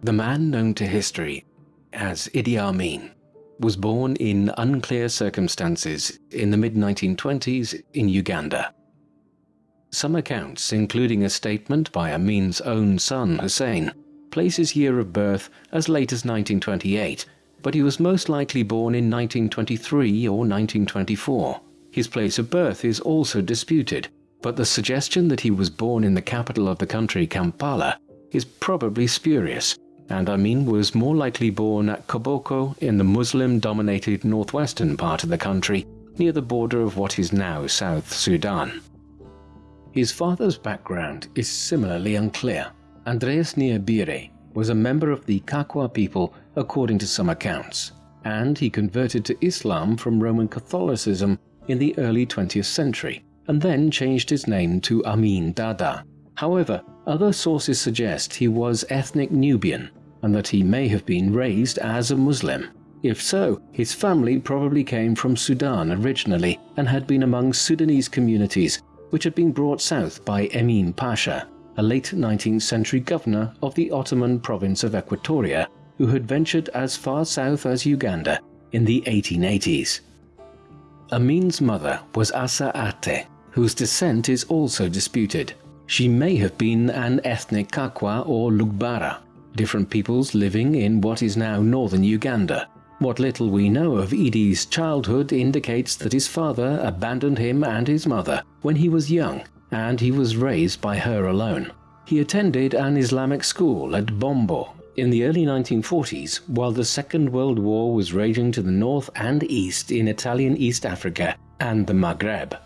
The man known to history as Idi Amin was born in unclear circumstances in the mid-1920s in Uganda. Some accounts, including a statement by Amin's own son Hussein, place his year of birth as late as 1928, but he was most likely born in 1923 or 1924. His place of birth is also disputed, but the suggestion that he was born in the capital of the country Kampala is probably spurious, and Amin was more likely born at Koboko in the Muslim-dominated northwestern part of the country near the border of what is now South Sudan. His father's background is similarly unclear. Andreas Nyabire was a member of the Kakwa people according to some accounts, and he converted to Islam from Roman Catholicism in the early 20th century, and then changed his name to Amin Dada. However, other sources suggest he was ethnic Nubian and that he may have been raised as a Muslim. If so, his family probably came from Sudan originally and had been among Sudanese communities which had been brought south by Emin Pasha, a late 19th century governor of the Ottoman province of Equatoria who had ventured as far south as Uganda in the 1880s. Amin's mother was Assa Aatte, whose descent is also disputed. She may have been an ethnic Kakwa or Lugbara, different peoples living in what is now northern Uganda. What little we know of Idi's childhood indicates that his father abandoned him and his mother when he was young and he was raised by her alone. He attended an Islamic school at Bombo in the early 1940s while the Second World War was raging to the north and east in Italian East Africa and the Maghreb.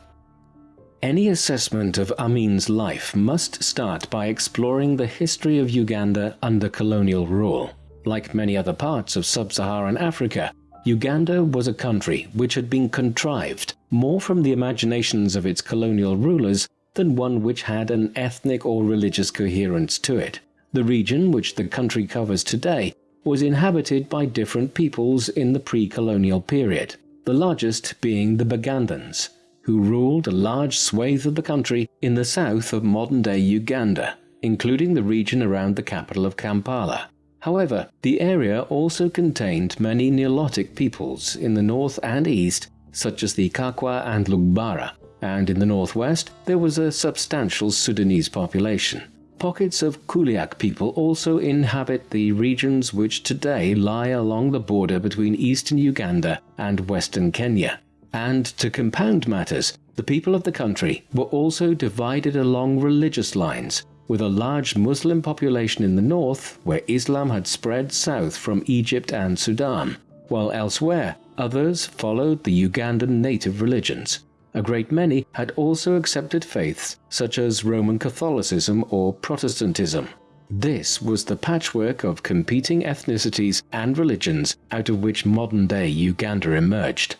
Any assessment of Amin's life must start by exploring the history of Uganda under colonial rule. Like many other parts of sub-Saharan Africa, Uganda was a country which had been contrived more from the imaginations of its colonial rulers than one which had an ethnic or religious coherence to it. The region which the country covers today was inhabited by different peoples in the pre-colonial period, the largest being the Bagandans, who ruled a large swathe of the country in the south of modern-day Uganda, including the region around the capital of Kampala. However, the area also contained many Nilotic peoples in the north and east, such as the Kakwa and Lugbara, and in the northwest there was a substantial Sudanese population. Pockets of Kuliak people also inhabit the regions which today lie along the border between eastern Uganda and western Kenya, and to compound matters, the people of the country were also divided along religious lines, with a large Muslim population in the north where Islam had spread south from Egypt and Sudan, while elsewhere others followed the Ugandan native religions. A great many had also accepted faiths such as Roman Catholicism or Protestantism. This was the patchwork of competing ethnicities and religions out of which modern-day Uganda emerged.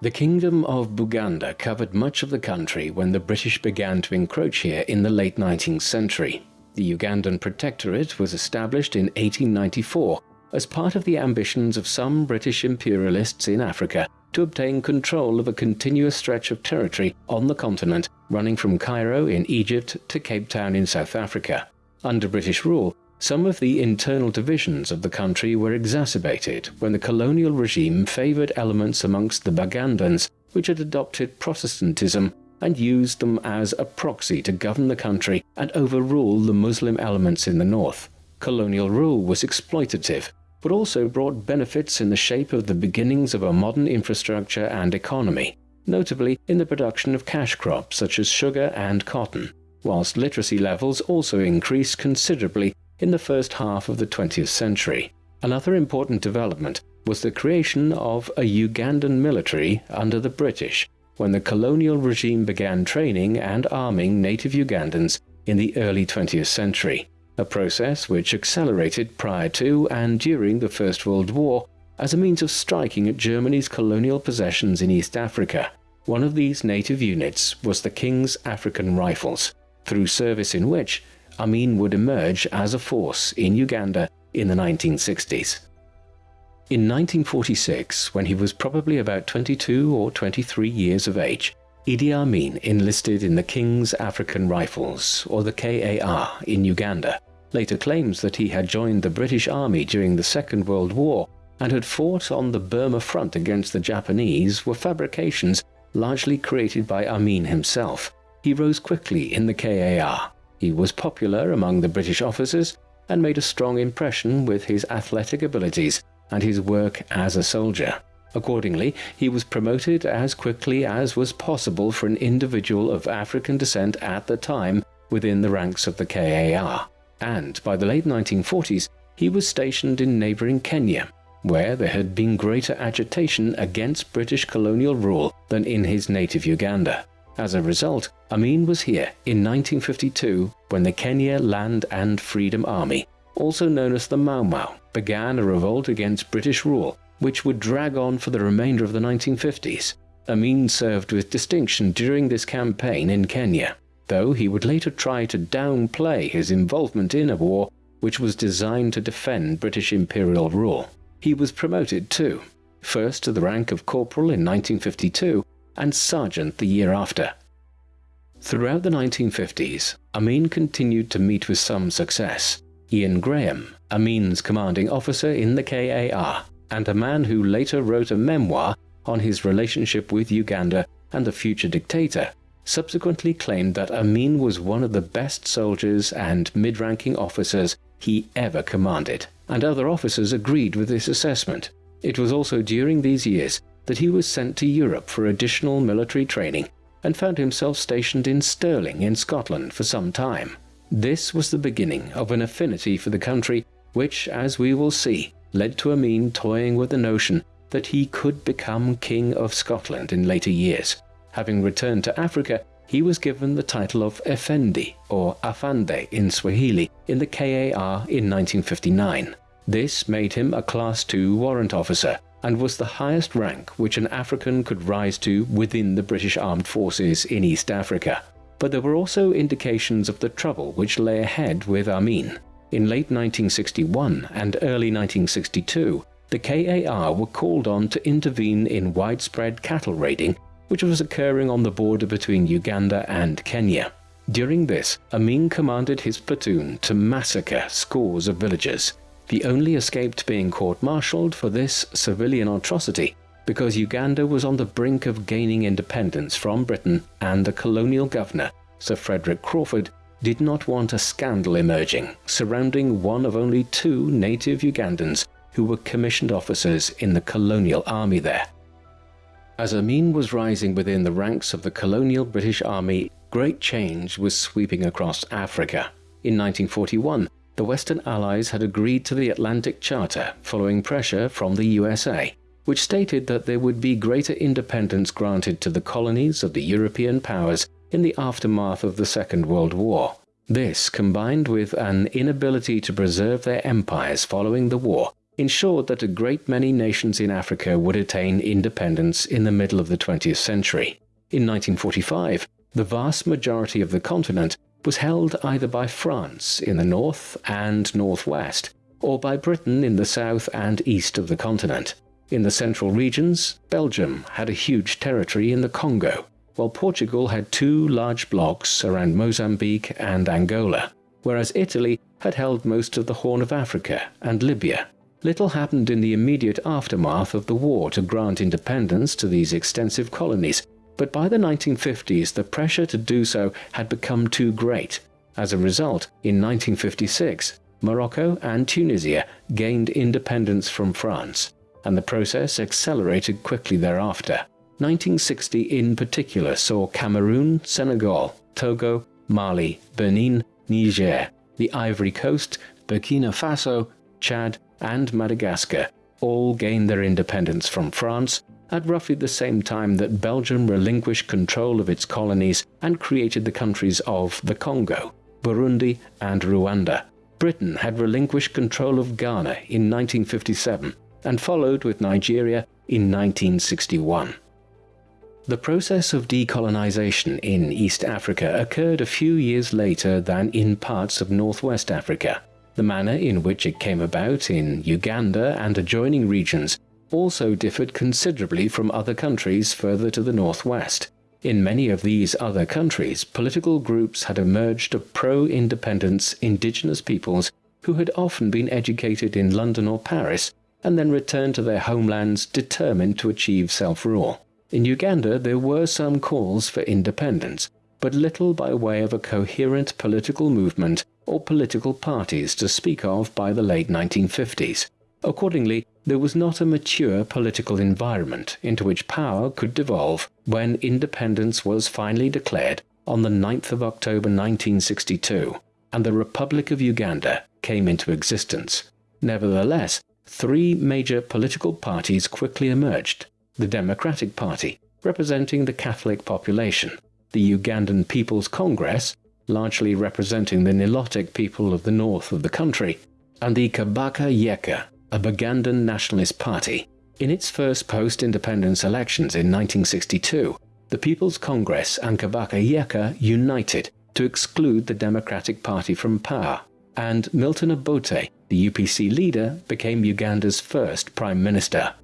The Kingdom of Buganda covered much of the country when the British began to encroach here in the late 19th century. The Ugandan Protectorate was established in 1894 as part of the ambitions of some British imperialists in Africa to obtain control of a continuous stretch of territory on the continent running from Cairo in Egypt to Cape Town in South Africa. Under British rule, some of the internal divisions of the country were exacerbated when the colonial regime favoured elements amongst the Bagandans which had adopted Protestantism and used them as a proxy to govern the country and overrule the Muslim elements in the north. Colonial rule was exploitative, but also brought benefits in the shape of the beginnings of a modern infrastructure and economy, notably in the production of cash crops such as sugar and cotton, whilst literacy levels also increased considerably in the first half of the 20th century. Another important development was the creation of a Ugandan military under the British when the colonial regime began training and arming native Ugandans in the early 20th century, a process which accelerated prior to and during the First World War as a means of striking at Germany's colonial possessions in East Africa. One of these native units was the King's African Rifles, through service in which Amin would emerge as a force in Uganda in the 1960s. In 1946, when he was probably about 22 or 23 years of age, Idi Amin enlisted in the King's African Rifles, or the KAR, in Uganda. later claims that he had joined the British Army during the Second World War and had fought on the Burma front against the Japanese were fabrications largely created by Amin himself. He rose quickly in the KAR. He was popular among the British officers and made a strong impression with his athletic abilities and his work as a soldier. Accordingly, he was promoted as quickly as was possible for an individual of African descent at the time within the ranks of the KAR, and by the late 1940s he was stationed in neighbouring Kenya, where there had been greater agitation against British colonial rule than in his native Uganda. As a result, Amin was here in 1952 when the Kenya Land and Freedom Army, also known as the Mau Mau, began a revolt against British rule which would drag on for the remainder of the 1950s. Amin served with distinction during this campaign in Kenya, though he would later try to downplay his involvement in a war which was designed to defend British imperial rule. He was promoted too, first to the rank of corporal in 1952 and sergeant the year after. Throughout the 1950s, Amin continued to meet with some success. Iain Grahame, Amin's commanding officer in the KAR, and a man who later wrote a memoir on his relationship with Uganda and the future dictator, subsequently claimed that Amin was one of the best soldiers and mid-ranking officers he ever commanded, and other officers agreed with this assessment. It was also during these years that he was sent to Europe for additional military training and found himself stationed in Stirling in Scotland for some time. This was the beginning of an affinity for the country which, as we will see, led to Amin toying with the notion that he could become King of Scotland in later years. Having returned to Africa, he was given the title of Effendi or Afande in Swahili in the KAR in 1959. This made him a Class II warrant officer and was the highest rank which an African could rise to within the British Armed Forces in East Africa. But there were also indications of the trouble which lay ahead with Amin. In late 1961 and early 1962, the KAR were called on to intervene in widespread cattle raiding which was occurring on the border between Uganda and Kenya. During this, Amin commanded his platoon to massacre scores of villagers. The only escaped being court-martialed for this civilian atrocity because Uganda was on the brink of gaining independence from Britain and the colonial governor, Sir Frederick Crawford, did not want a scandal emerging surrounding one of only two native Ugandans who were commissioned officers in the colonial army there. As Amin was rising within the ranks of the colonial British Army, great change was sweeping across Africa. In 1941, the Western Allies had agreed to the Atlantic Charter following pressure from the USA, which stated that there would be greater independence granted to the colonies of the European powers in the aftermath of the Second World War. This, combined with an inability to preserve their empires following the war, ensured that a great many nations in Africa would attain independence in the middle of the 20th century. In 1945, the vast majority of the continent was held either by France in the north and northwest, or by Britain in the south and east of the continent. In the central regions, Belgium had a huge territory in the Congo, while Portugal had two large blocks around Mozambique and Angola, whereas Italy had held most of the Horn of Africa and Libya. Little happened in the immediate aftermath of the war to grant independence to these extensive colonies, but by the 1950s the pressure to do so had become too great. As a result, in 1956, Morocco and Tunisia gained independence from France, and the process accelerated quickly thereafter. 1960 in particular saw Cameroon, Senegal, Togo, Mali, Benin, Niger, the Ivory Coast, Burkina Faso, Chad, and Madagascar all gain their independence from France at roughly the same time that Belgium relinquished control of its colonies and created the countries of the Congo, Burundi, and Rwanda. Britain had relinquished control of Ghana in 1957 and followed with Nigeria in 1961. The process of decolonization in East Africa occurred a few years later than in parts of Northwest Africa. The manner in which it came about in Uganda and adjoining regions also differed considerably from other countries further to the northwest. In many of these other countries, political groups had emerged of pro-independence indigenous peoples who had often been educated in London or Paris and then returned to their homelands determined to achieve self-rule. In Uganda there were some calls for independence, but little by way of a coherent political movement or political parties to speak of by the late 1950s. Accordingly, there was not a mature political environment into which power could devolve when independence was finally declared on the 9th of October 1962 and the Republic of Uganda came into existence. Nevertheless, three major political parties quickly emerged. The Democratic Party, representing the Catholic population, the Ugandan People's Congress, largely representing the Nilotic people of the north of the country, and the Kabaka Yeka, a Bugandan nationalist party. In its first post-independence elections in 1962, the People's Congress and Kabaka Yeka united to exclude the Democratic Party from power, and Milton Obote, the UPC leader, became Uganda's first prime minister.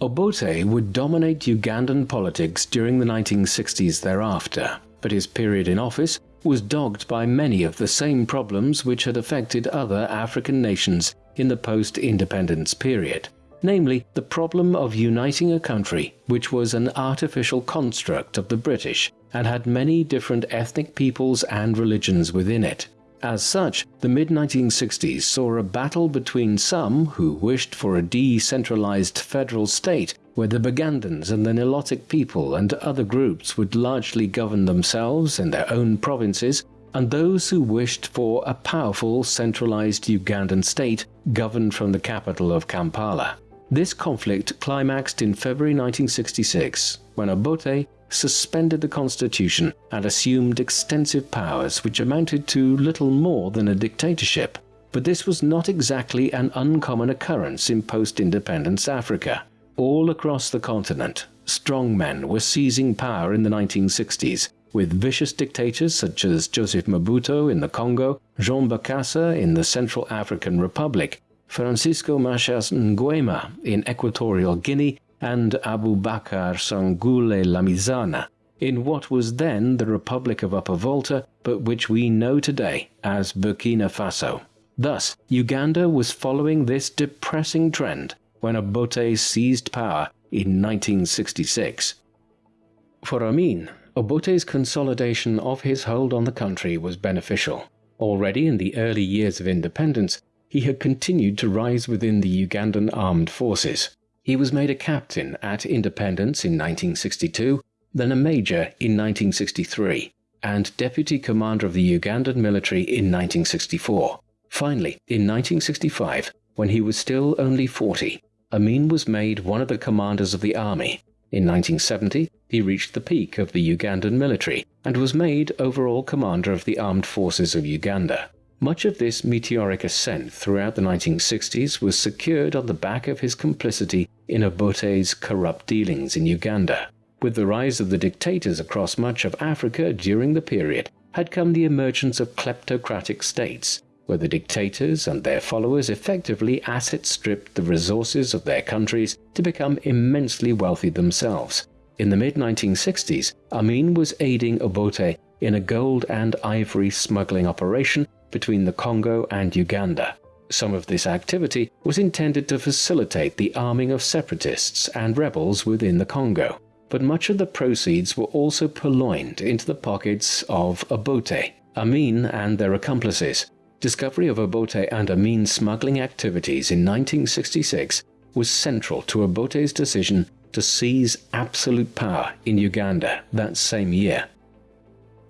Obote would dominate Ugandan politics during the 1960s thereafter, but his period in office was dogged by many of the same problems which had affected other African nations in the post-independence period, namely the problem of uniting a country which was an artificial construct of the British and had many different ethnic peoples and religions within it. As such, the mid-1960s saw a battle between some who wished for a decentralized federal state where the Bagandans and the Nilotic people and other groups would largely govern themselves in their own provinces and those who wished for a powerful centralized Ugandan state governed from the capital of Kampala. This conflict climaxed in February 1966 when Obote suspended the constitution and assumed extensive powers which amounted to little more than a dictatorship. But this was not exactly an uncommon occurrence in post-independence Africa. All across the continent, strongmen were seizing power in the 1960s with vicious dictators such as Joseph Mobutu in the Congo, Jean Bokassa in the Central African Republic, Francisco Macias Nguema in Equatorial Guinea, and Abu Abubakar Sangule Lamizana in what was then the Republic of Upper Volta but which we know today as Burkina Faso. Thus, Uganda was following this depressing trend when Obote seized power in 1966. For Amin, Obote's consolidation of his hold on the country was beneficial. Already in the early years of independence, he had continued to rise within the Ugandan armed forces. He was made a captain at independence in 1962, then a major in 1963, and deputy commander of the Ugandan military in 1964. Finally, in 1965, when he was still only 40, Amin was made one of the commanders of the army. In 1970, he reached the peak of the Ugandan military and was made overall commander of the armed forces of Uganda. Much of this meteoric ascent throughout the 1960s was secured on the back of his complicity in Obote's corrupt dealings in Uganda. With the rise of the dictators across much of Africa during the period had come the emergence of kleptocratic states, where the dictators and their followers effectively asset stripped the resources of their countries to become immensely wealthy themselves. In the mid-1960s, Amin was aiding Obote in a gold and ivory smuggling operation between the Congo and Uganda. Some of this activity was intended to facilitate the arming of separatists and rebels within the Congo, but much of the proceeds were also purloined into the pockets of Obote, Amin and their accomplices. Discovery of Obote and Amin's smuggling activities in 1966 was central to Obote's decision to seize absolute power in Uganda that same year.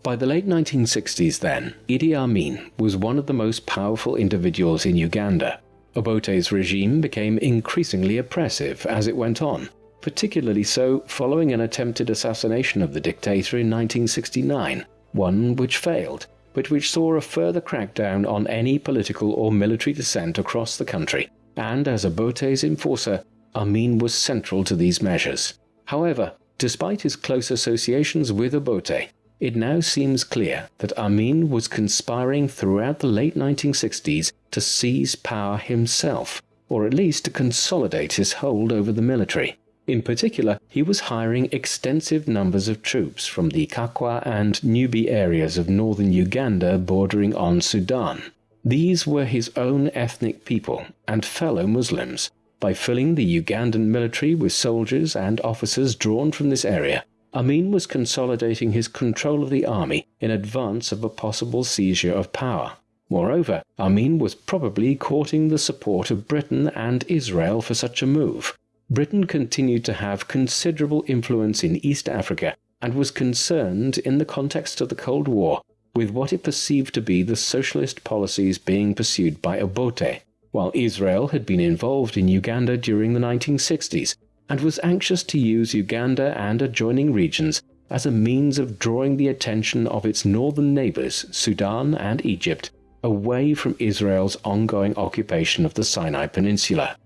By the late 1960s then, Idi Amin was one of the most powerful individuals in Uganda. Obote's regime became increasingly oppressive as it went on, particularly so following an attempted assassination of the dictator in 1969, one which failed, but which saw a further crackdown on any political or military dissent across the country, and as Obote's enforcer, Amin was central to these measures. However, despite his close associations with Obote, it now seems clear that Amin was conspiring throughout the late 1960s to seize power himself, or at least to consolidate his hold over the military. In particular, he was hiring extensive numbers of troops from the Kakwa and Nubi areas of northern Uganda bordering on Sudan. These were his own ethnic people and fellow Muslims. By filling the Ugandan military with soldiers and officers drawn from this area, Amin was consolidating his control of the army in advance of a possible seizure of power. Moreover, Amin was probably courting the support of Britain and Israel for such a move. Britain continued to have considerable influence in East Africa and was concerned, in the context of the Cold War, with what it perceived to be the socialist policies being pursued by Obote, while Israel had been involved in Uganda during the 1960s and was anxious to use Uganda and adjoining regions as a means of drawing the attention of its northern neighbors, Sudan and Egypt, away from Israel's ongoing occupation of the Sinai Peninsula.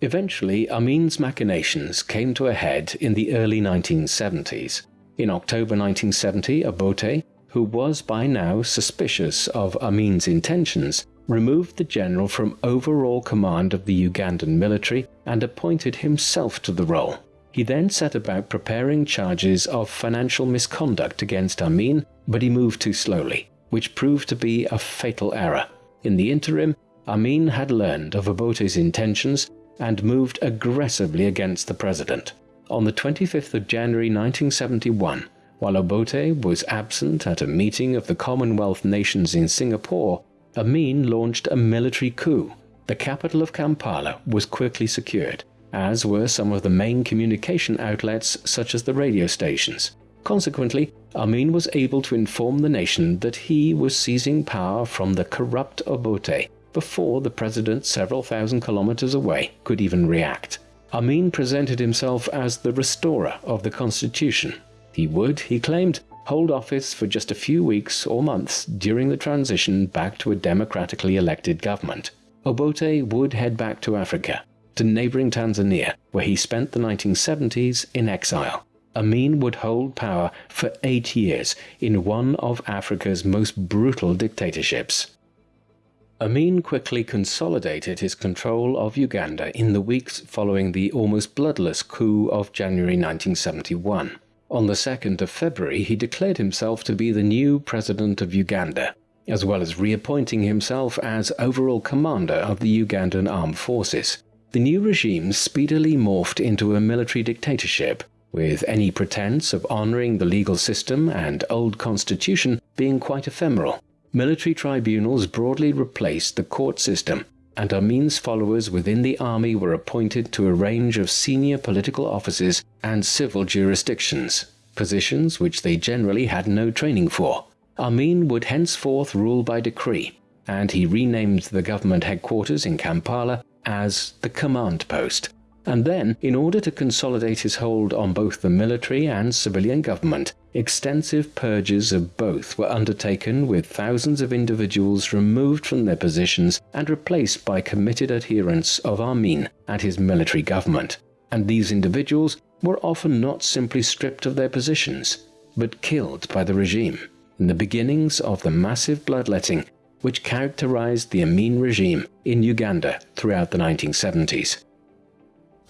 Eventually, Amin's machinations came to a head in the early 1970s. In October 1970, Obote, who was by now suspicious of Amin's intentions, removed the general from overall command of the Ugandan military and appointed himself to the role. He then set about preparing charges of financial misconduct against Amin, but he moved too slowly, which proved to be a fatal error. In the interim, Amin had learned of Obote's intentions and moved aggressively against the president. On the 25th of January 1971, while Obote was absent at a meeting of the Commonwealth nations in Singapore, Amin launched a military coup. The capital of Kampala was quickly secured, as were some of the main communication outlets such as the radio stations. Consequently, Amin was able to inform the nation that he was seizing power from the corrupt Obote before the president several thousand kilometers away could even react. Amin presented himself as the restorer of the constitution. He would, he claimed, hold office for just a few weeks or months during the transition back to a democratically elected government. Obote would head back to Africa, to neighboring Tanzania, where he spent the 1970s in exile. Amin would hold power for eight years in one of Africa's most brutal dictatorships. Amin quickly consolidated his control of Uganda in the weeks following the almost bloodless coup of January 1971. On the 2nd of February, he declared himself to be the new president of Uganda, as well as reappointing himself as overall commander of the Ugandan armed forces. The new regime speedily morphed into a military dictatorship, with any pretense of honoring the legal system and old constitution being quite ephemeral. Military tribunals broadly replaced the court system, and Amin's followers within the army were appointed to a range of senior political offices and civil jurisdictions, positions which they generally had no training for. Amin would henceforth rule by decree, and he renamed the government headquarters in Kampala as the Command Post, and then, in order to consolidate his hold on both the military and civilian government, extensive purges of both were undertaken with thousands of individuals removed from their positions and replaced by committed adherents of Amin and his military government. And these individuals were often not simply stripped of their positions, but killed by the regime in the beginnings of the massive bloodletting which characterized the Amin regime in Uganda throughout the 1970s.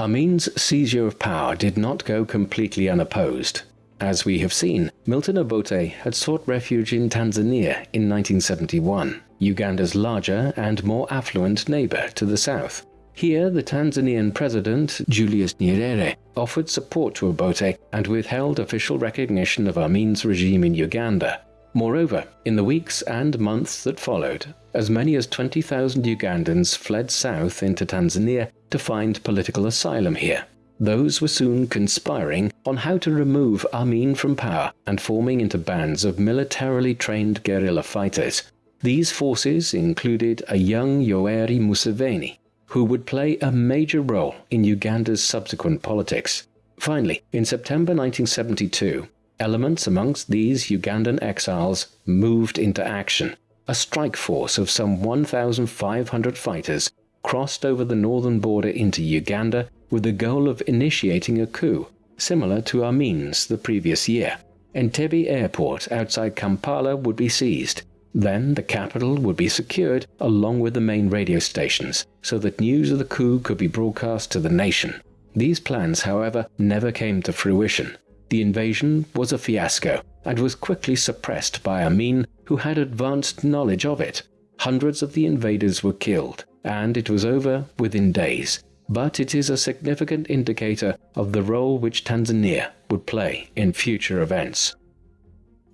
Amin's seizure of power did not go completely unopposed. As we have seen, Milton Obote had sought refuge in Tanzania in 1971, Uganda's larger and more affluent neighbor to the south. Here, the Tanzanian president, Julius Nyerere, offered support to Obote and withheld official recognition of Amin's regime in Uganda. Moreover, in the weeks and months that followed, as many as 20,000 Ugandans fled south into Tanzania to find political asylum here. Those were soon conspiring on how to remove Amin from power and forming into bands of militarily trained guerrilla fighters. These forces included a young Yoweri Museveni, who would play a major role in Uganda's subsequent politics. Finally, in September 1972, elements amongst these Ugandan exiles moved into action. A strike force of some 1,500 fighters crossed over the northern border into Uganda with the goal of initiating a coup, similar to Amin's the previous year. Entebbe airport outside Kampala would be seized. Then the capital would be secured along with the main radio stations so that news of the coup could be broadcast to the nation. These plans, however, never came to fruition. The invasion was a fiasco and was quickly suppressed by Amin, who had advanced knowledge of it. Hundreds of the invaders were killed, and it was over within days. But it is a significant indicator of the role which Tanzania would play in future events.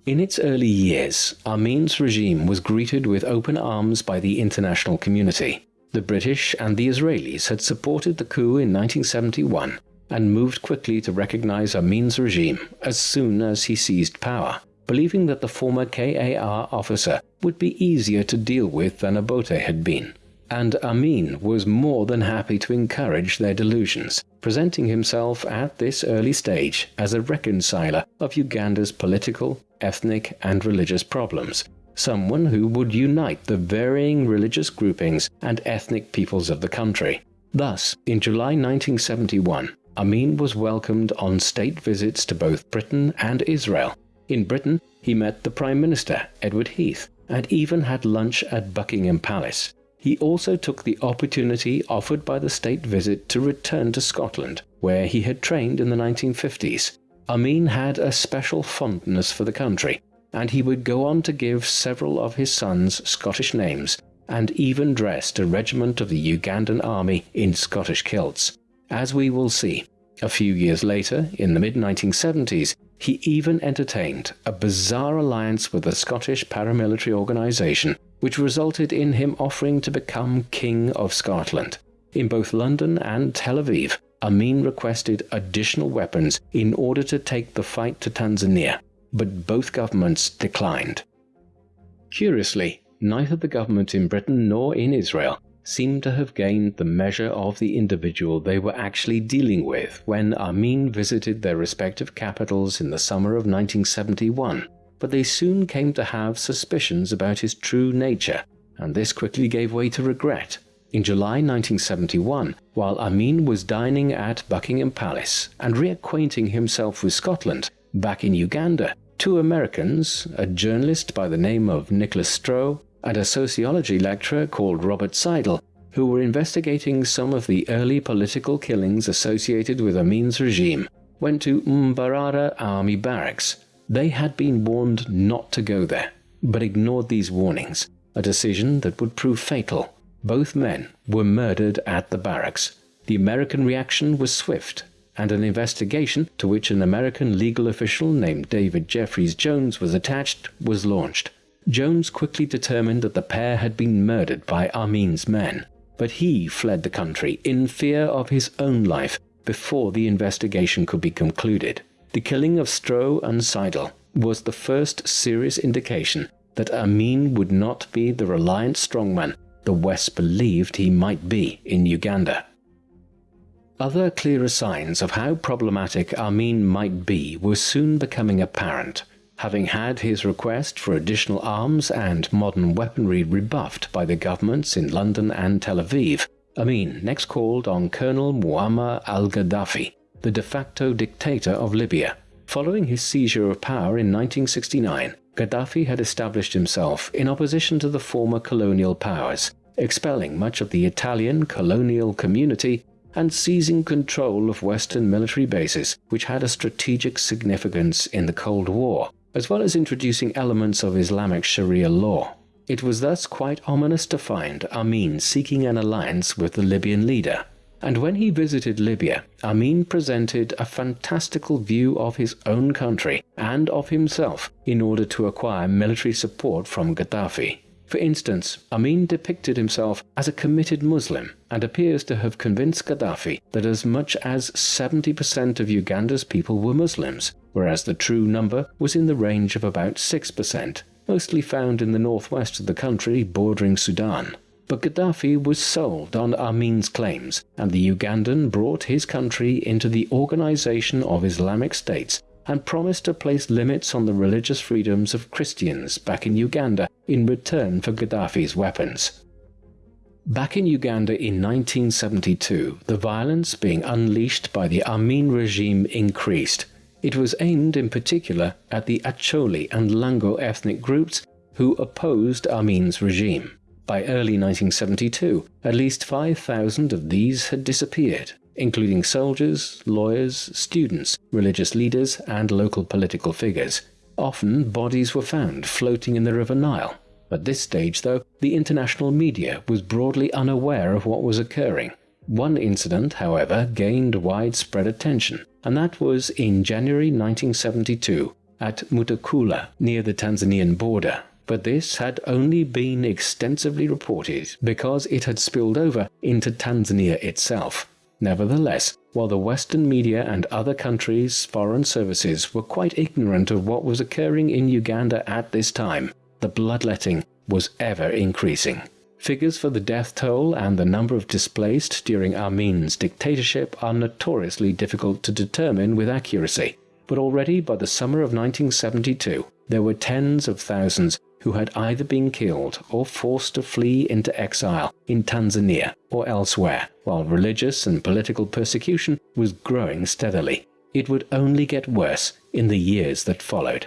In its early years, Amin's regime was greeted with open arms by the international community. The British and the Israelis had supported the coup in 1971 and moved quickly to recognize Amin's regime as soon as he seized power, believing that the former KAR officer would be easier to deal with than Obote had been. And Amin was more than happy to encourage their delusions, presenting himself at this early stage as a reconciler of Uganda's political, ethnic and religious problems, someone who would unite the varying religious groupings and ethnic peoples of the country. Thus, in July 1971, Amin was welcomed on state visits to both Britain and Israel. In Britain, he met the Prime Minister, Edward Heath, and even had lunch at Buckingham Palace. He also took the opportunity offered by the state visit to return to Scotland, where he had trained in the 1950s. Amin had a special fondness for the country, and he would go on to give several of his sons Scottish names and even dressed a regiment of the Ugandan army in Scottish kilts. As we will see, a few years later, in the mid-1970s, he even entertained a bizarre alliance with a Scottish paramilitary organisation which resulted in him offering to become King of Scotland. In both London and Tel Aviv, Amin requested additional weapons in order to take the fight to Tanzania, but both governments declined. Curiously, neither the government in Britain nor in Israel seemed to have gained the measure of the individual they were actually dealing with when Amin visited their respective capitals in the summer of 1971, but they soon came to have suspicions about his true nature, and this quickly gave way to regret. In July 1971, while Amin was dining at Buckingham Palace and reacquainting himself with Scotland, back in Uganda, two Americans, a journalist by the name of Nicholas Stroh and a sociology lecturer called Robert Siedle, who were investigating some of the early political killings associated with Amin's regime, went to Mbarara Army Barracks. They had been warned not to go there, but ignored these warnings, a decision that would prove fatal. Both men were murdered at the barracks. The American reaction was swift, and an investigation to which an American legal official named David Jeffries Jones was attached was launched. Jones quickly determined that the pair had been murdered by Amin's men, but he fled the country in fear of his own life before the investigation could be concluded. The killing of Stroh and Siedle was the first serious indication that Amin would not be the reliant strongman the West believed he might be in Uganda. Other clearer signs of how problematic Amin might be were soon becoming apparent having had his request for additional arms and modern weaponry rebuffed by the governments in London and Tel Aviv, Amin next called on Colonel Muammar al-Gaddafi, the de facto dictator of Libya. Following his seizure of power in 1969, Gaddafi had established himself in opposition to the former colonial powers, expelling much of the Italian colonial community and seizing control of Western military bases which had a strategic significance in the Cold War as well as introducing elements of Islamic Sharia law. It was thus quite ominous to find Amin seeking an alliance with the Libyan leader. And when he visited Libya, Amin presented a fantastical view of his own country and of himself in order to acquire military support from Gaddafi. For instance, Amin depicted himself as a committed Muslim and appears to have convinced Gaddafi that as much as 70% of Uganda's people were Muslims, whereas the true number was in the range of about 6%, mostly found in the northwest of the country bordering Sudan. But Gaddafi was sold on Amin's claims, and the Ugandan brought his country into the Organization of Islamic States and promised to place limits on the religious freedoms of Christians back in Uganda in return for Gaddafi's weapons. Back in Uganda in 1972, the violence being unleashed by the Amin regime increased. It was aimed in particular at the Acholi and Lango ethnic groups who opposed Amin's regime. By early 1972, at least 5,000 of these had disappeared, including soldiers, lawyers, students, religious leaders, and local political figures. Often bodies were found floating in the River Nile. At this stage, though, the international media was broadly unaware of what was occurring. One incident, however, gained widespread attention, and that was in January 1972 at Mutukula near the Tanzanian border. But this had only been extensively reported because it had spilled over into Tanzania itself. Nevertheless, while the Western media and other countries' foreign services were quite ignorant of what was occurring in Uganda at this time, the bloodletting was ever increasing. Figures for the death toll and the number of displaced during Amin's dictatorship are notoriously difficult to determine with accuracy, but already by the summer of 1972 there were tens of thousands who had either been killed or forced to flee into exile in Tanzania or elsewhere, while religious and political persecution was growing steadily. It would only get worse in the years that followed.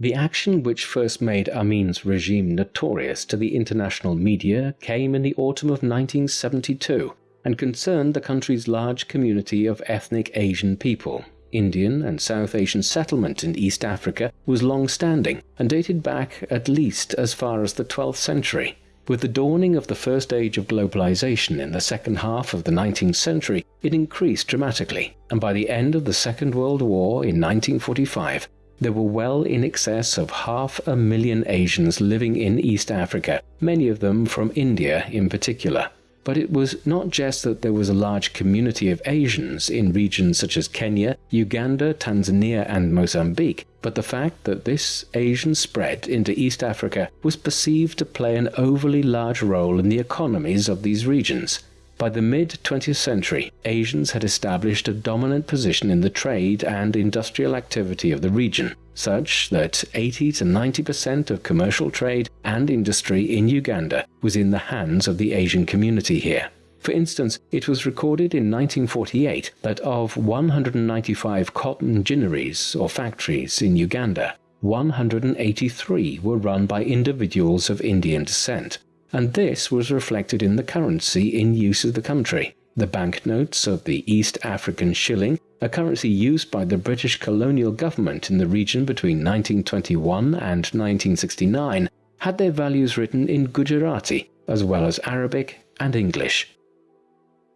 The action which first made Amin's regime notorious to the international media came in the autumn of 1972 and concerned the country's large community of ethnic Asian people. Indian and South Asian settlement in East Africa was long-standing and dated back at least as far as the 12th century. With the dawning of the first age of globalization in the second half of the 19th century, it increased dramatically, and by the end of the Second World War in 1945, there were well in excess of half a million Asians living in East Africa, many of them from India in particular. But it was not just that there was a large community of Asians in regions such as Kenya, Uganda, Tanzania, and Mozambique, but the fact that this Asian spread into East Africa was perceived to play an overly large role in the economies of these regions. By the mid-20th century, Asians had established a dominant position in the trade and industrial activity of the region, such that 80 to 90% of commercial trade and industry in Uganda was in the hands of the Asian community here. For instance, it was recorded in 1948 that of 195 cotton ginneries or factories in Uganda, 183 were run by individuals of Indian descent, and this was reflected in the currency in use of the country. The banknotes of the East African shilling, a currency used by the British colonial government in the region between 1921 and 1969, had their values written in Gujarati as well as Arabic and English.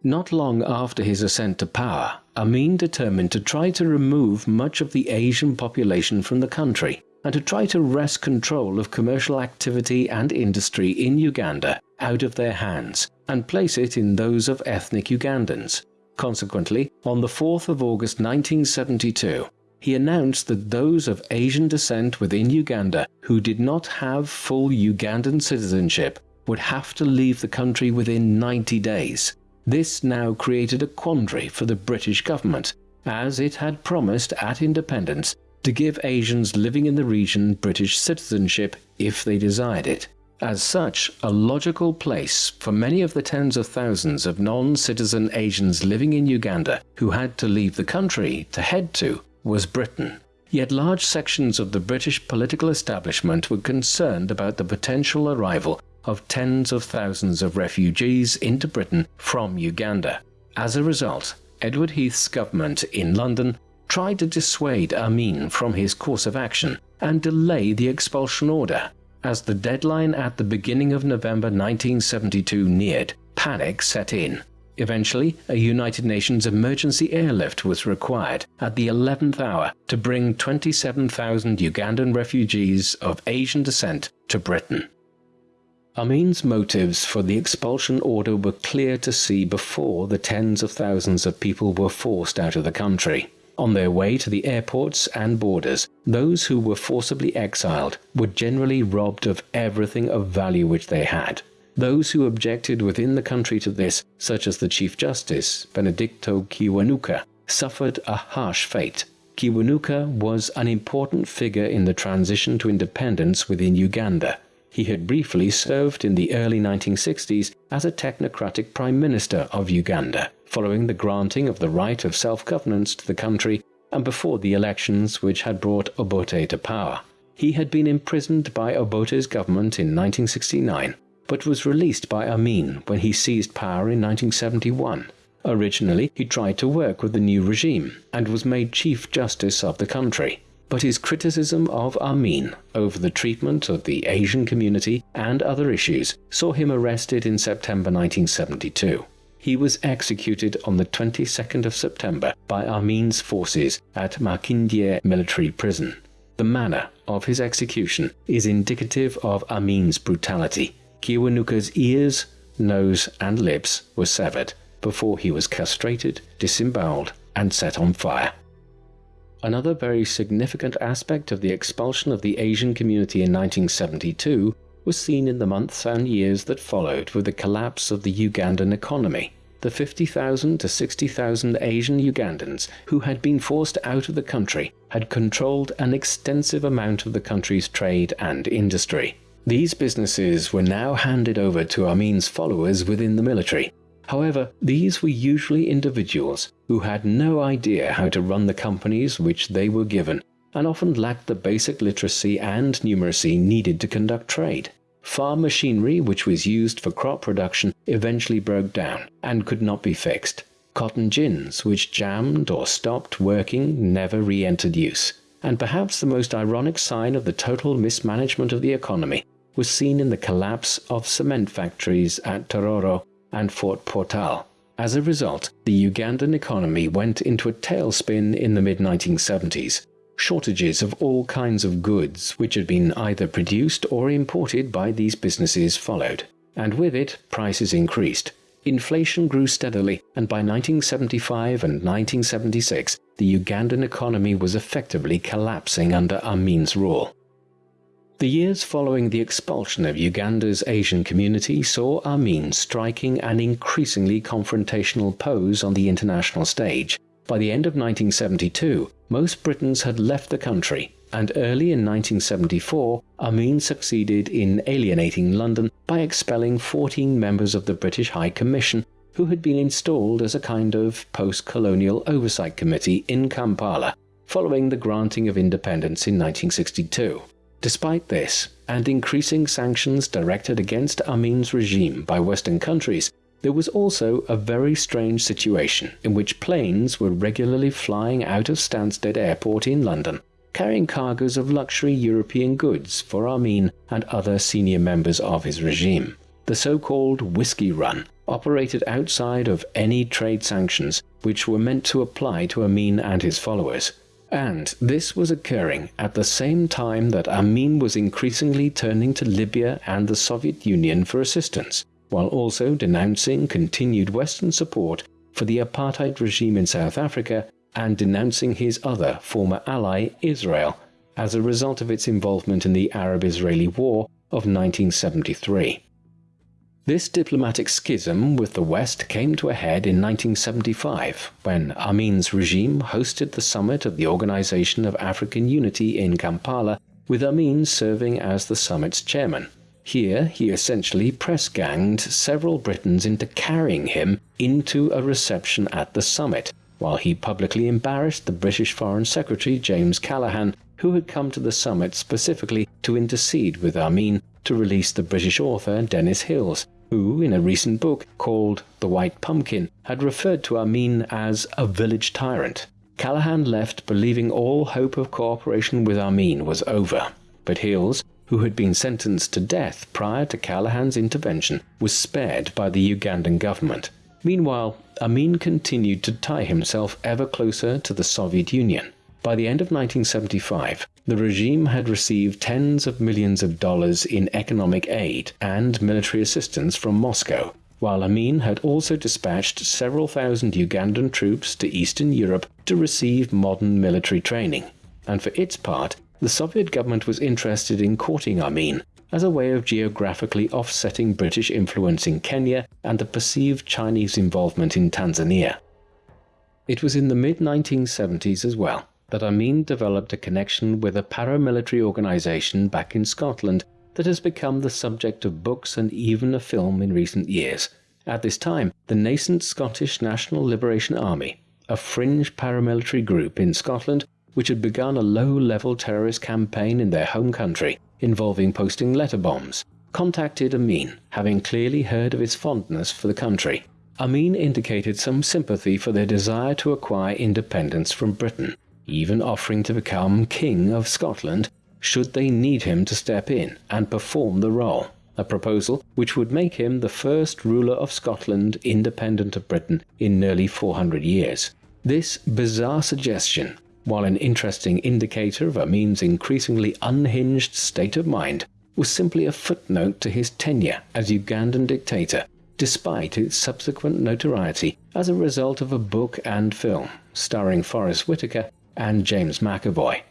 Not long after his ascent to power, Amin determined to try to remove much of the Asian population from the country and to try to wrest control of commercial activity and industry in Uganda out of their hands and place it in those of ethnic Ugandans. Consequently, on the 4th of August 1972, he announced that those of Asian descent within Uganda who did not have full Ugandan citizenship would have to leave the country within 90 days. This now created a quandary for the British government, as it had promised at independence to give Asians living in the region British citizenship if they desired it. As such, a logical place for many of the tens of thousands of non-citizen Asians living in Uganda who had to leave the country to head to was Britain. Yet large sections of the British political establishment were concerned about the potential arrival of tens of thousands of refugees into Britain from Uganda. As a result, Edward Heath's government in London tried to dissuade Amin from his course of action and delay the expulsion order. As the deadline at the beginning of November 1972 neared, panic set in. Eventually, a United Nations emergency airlift was required at the 11th hour to bring 27,000 Ugandan refugees of Asian descent to Britain. Amin's motives for the expulsion order were clear to see before the tens of thousands of people were forced out of the country. On their way to the airports and borders, those who were forcibly exiled were generally robbed of everything of value which they had. Those who objected within the country to this, such as the Chief Justice, Benedicto Kiwanuka, suffered a harsh fate. Kiwanuka was an important figure in the transition to independence within Uganda. He had briefly served in the early 1960s as a technocratic Prime Minister of Uganda following the granting of the right of self-governance to the country and before the elections which had brought Obote to power. He had been imprisoned by Obote's government in 1969, but was released by Amin when he seized power in 1971. Originally, he tried to work with the new regime and was made Chief Justice of the country. But his criticism of Amin over the treatment of the Asian community and other issues saw him arrested in September 1972. He was executed on the 22nd of September by Amin's forces at Makindye military prison. The manner of his execution is indicative of Amin's brutality. Kiwanuka's ears, nose and lips were severed before he was castrated, disemboweled and set on fire. Another very significant aspect of the expulsion of the Asian community in 1972 was seen in the months and years that followed with the collapse of the Ugandan economy. The 50,000 to 60,000 Asian Ugandans who had been forced out of the country had controlled an extensive amount of the country's trade and industry. These businesses were now handed over to Amin's followers within the military. However, these were usually individuals who had no idea how to run the companies which they were given and often lacked the basic literacy and numeracy needed to conduct trade. Farm machinery which was used for crop production eventually broke down and could not be fixed. Cotton gins which jammed or stopped working never re-entered use. And perhaps the most ironic sign of the total mismanagement of the economy was seen in the collapse of cement factories at Tororo and Fort Portal. As a result, the Ugandan economy went into a tailspin in the mid-1970s, shortages of all kinds of goods which had been either produced or imported by these businesses followed, and with it prices increased. Inflation grew steadily, and by 1975 and 1976, the Ugandan economy was effectively collapsing under Amin's rule. The years following the expulsion of Uganda's Asian community saw Amin striking an increasingly confrontational pose on the international stage. By the end of 1972, most Britons had left the country, and early in 1974, Amin succeeded in alienating London by expelling 14 members of the British High Commission who had been installed as a kind of post-colonial oversight committee in Kampala following the granting of independence in 1962. Despite this, and increasing sanctions directed against Amin's regime by Western countries, there was also a very strange situation in which planes were regularly flying out of Stansted Airport in London, carrying cargoes of luxury European goods for Amin and other senior members of his regime. The so-called Whiskey Run operated outside of any trade sanctions which were meant to apply to Amin and his followers. And this was occurring at the same time that Amin was increasingly turning to Libya and the Soviet Union for assistance while also denouncing continued Western support for the apartheid regime in South Africa and denouncing his other former ally, Israel, as a result of its involvement in the Arab-Israeli War of 1973. This diplomatic schism with the West came to a head in 1975 when Amin's regime hosted the summit of the Organization of African Unity in Kampala, with Amin serving as the summit's chairman. Here he essentially press-ganged several Britons into carrying him into a reception at the summit, while he publicly embarrassed the British Foreign Secretary James Callaghan, who had come to the summit specifically to intercede with Amin to release the British author Denis Hills, who in a recent book called The White Pumpkin had referred to Amin as a village tyrant. Callaghan left believing all hope of cooperation with Amin was over, but Hills, who had been sentenced to death prior to Callaghan's intervention, was spared by the Ugandan government. Meanwhile, Amin continued to tie himself ever closer to the Soviet Union. By the end of 1975, the regime had received tens of millions of dollars in economic aid and military assistance from Moscow, while Amin had also dispatched several thousand Ugandan troops to Eastern Europe to receive modern military training. And for its part, the Soviet government was interested in courting Amin as a way of geographically offsetting British influence in Kenya and the perceived Chinese involvement in Tanzania. It was in the mid-1970s as well that Amin developed a connection with a paramilitary organization back in Scotland that has become the subject of books and even a film in recent years. At this time, the nascent Scottish National Liberation Army, a fringe paramilitary group in Scotland, which had begun a low-level terrorist campaign in their home country involving posting letter bombs, contacted Amin, having clearly heard of his fondness for the country. Amin indicated some sympathy for their desire to acquire independence from Britain, even offering to become King of Scotland should they need him to step in and perform the role, a proposal which would make him the first ruler of Scotland independent of Britain in nearly 400 years. This bizarre suggestion, while an interesting indicator of Amin's increasingly unhinged state of mind, was simply a footnote to his tenure as Ugandan dictator, despite its subsequent notoriety as a result of a book and film starring Forest Whitaker and James McAvoy.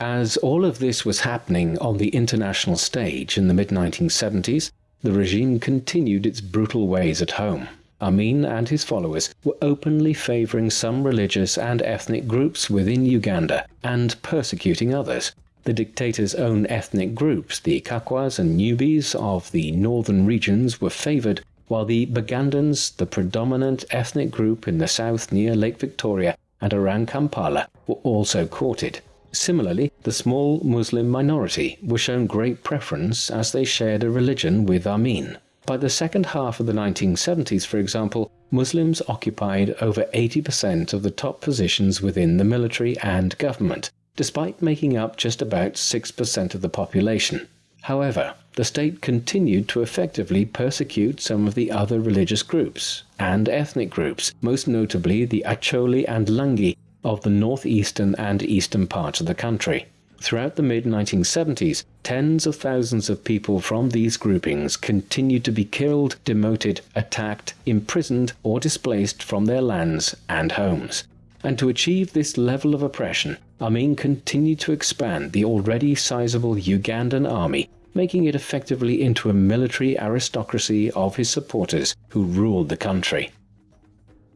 As all of this was happening on the international stage in the mid-1970s, the regime continued its brutal ways at home. Amin and his followers were openly favouring some religious and ethnic groups within Uganda and persecuting others. The dictator's own ethnic groups, the Kakwas and Nubis of the northern regions, were favoured, while the Bagandans, the predominant ethnic group in the south near Lake Victoria and around Kampala, were also courted. Similarly, the small Muslim minority were shown great preference as they shared a religion with Amin. By the second half of the 1970s, for example, Muslims occupied over 80% of the top positions within the military and government, despite making up just about 6% of the population. However, the state continued to effectively persecute some of the other religious groups and ethnic groups, most notably the Acholi and Langi, of the northeastern and eastern parts of the country. Throughout the mid-1970s, tens of thousands of people from these groupings continued to be killed, demoted, attacked, imprisoned or displaced from their lands and homes. And to achieve this level of oppression, Amin continued to expand the already sizable Ugandan army, making it effectively into a military aristocracy of his supporters who ruled the country.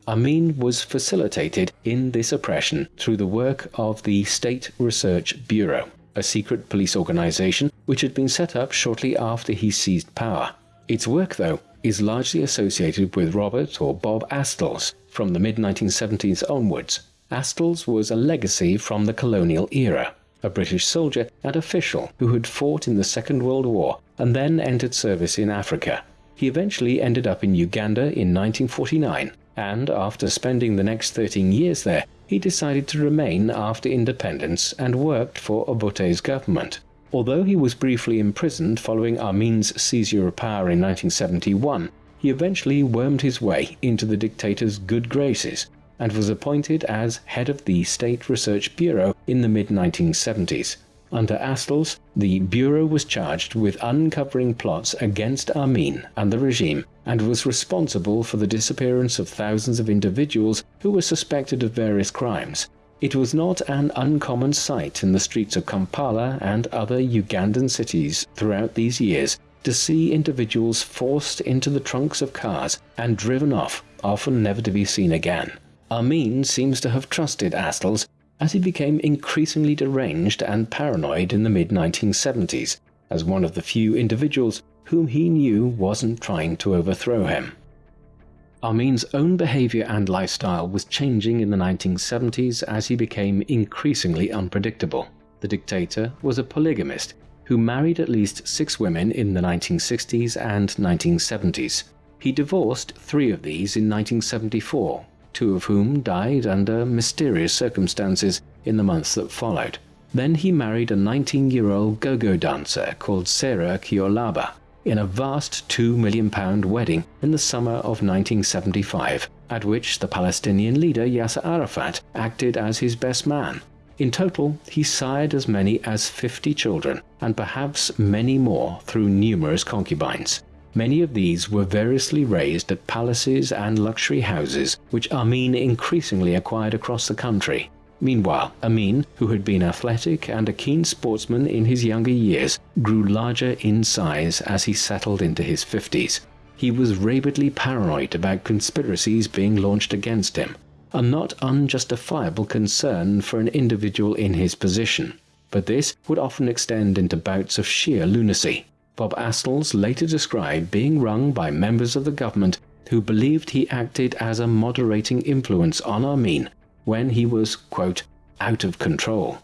Amin was facilitated in this oppression through the work of the State Research Bureau, a secret police organization which had been set up shortly after he seized power. Its work, though, is largely associated with Robert or Bob Astles from the mid-1970s onwards. Astles was a legacy from the colonial era, a British soldier and official who had fought in the Second World War and then entered service in Africa. He eventually ended up in Uganda in 1949 and after spending the next 13 years there, he decided to remain after independence and worked for Obote's government. Although he was briefly imprisoned following Amin's seizure of power in 1971, he eventually wormed his way into the dictator's good graces and was appointed as head of the State Research Bureau in the mid-1970s. Under Astles, the Bureau was charged with uncovering plots against Amin and the regime and was responsible for the disappearance of thousands of individuals who were suspected of various crimes. It was not an uncommon sight in the streets of Kampala and other Ugandan cities throughout these years to see individuals forced into the trunks of cars and driven off, often never to be seen again. Amin seems to have trusted Astles as he became increasingly deranged and paranoid in the mid-1970s, as one of the few individuals whom he knew wasn't trying to overthrow him. Amin's own behavior and lifestyle was changing in the 1970s as he became increasingly unpredictable. The dictator was a polygamist who married at least six women in the 1960s and 1970s. He divorced three of these in 1974 two of whom died under mysterious circumstances in the months that followed. Then he married a 19-year-old go-go dancer called Sarah Kyolaba in a vast £2 million wedding in the summer of 1975, at which the Palestinian leader Yasser Arafat acted as his best man. In total, he sired as many as 50 children, and perhaps many more through numerous concubines. Many of these were variously raised at palaces and luxury houses which Amin increasingly acquired across the country. Meanwhile, Amin, who had been athletic and a keen sportsman in his younger years, grew larger in size as he settled into his 50s. He was rabidly paranoid about conspiracies being launched against him, a not unjustifiable concern for an individual in his position. But this would often extend into bouts of sheer lunacy. Bob Astles later described being rung by members of the government who believed he acted as a moderating influence on Amin when he was, quote, out of control.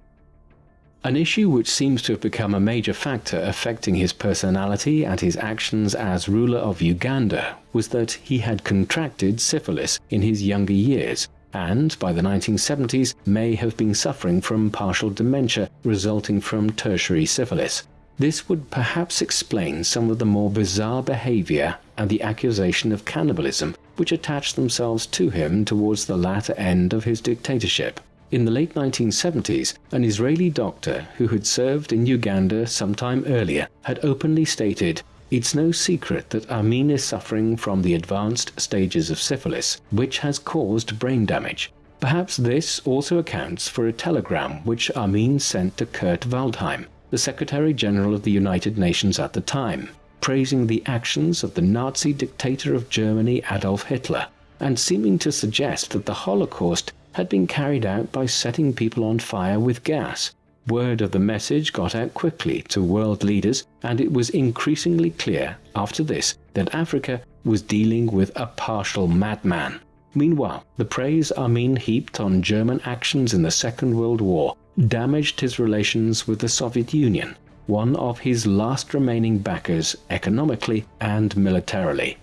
An issue which seems to have become a major factor affecting his personality and his actions as ruler of Uganda was that he had contracted syphilis in his younger years and by the 1970s may have been suffering from partial dementia resulting from tertiary syphilis. This would perhaps explain some of the more bizarre behavior and the accusation of cannibalism which attached themselves to him towards the latter end of his dictatorship. In the late 1970s, an Israeli doctor who had served in Uganda some time earlier had openly stated, It's no secret that Amin is suffering from the advanced stages of syphilis, which has caused brain damage. Perhaps this also accounts for a telegram which Amin sent to Kurt Waldheim, the Secretary General of the United Nations at the time, praising the actions of the Nazi dictator of Germany Adolf Hitler, and seeming to suggest that the Holocaust had been carried out by setting people on fire with gas. Word of the message got out quickly to world leaders, and it was increasingly clear after this that Africa was dealing with a partial madman. Meanwhile, the praise Amin heaped on German actions in the Second World War damaged his relations with the Soviet Union, one of his last remaining backers economically and militarily.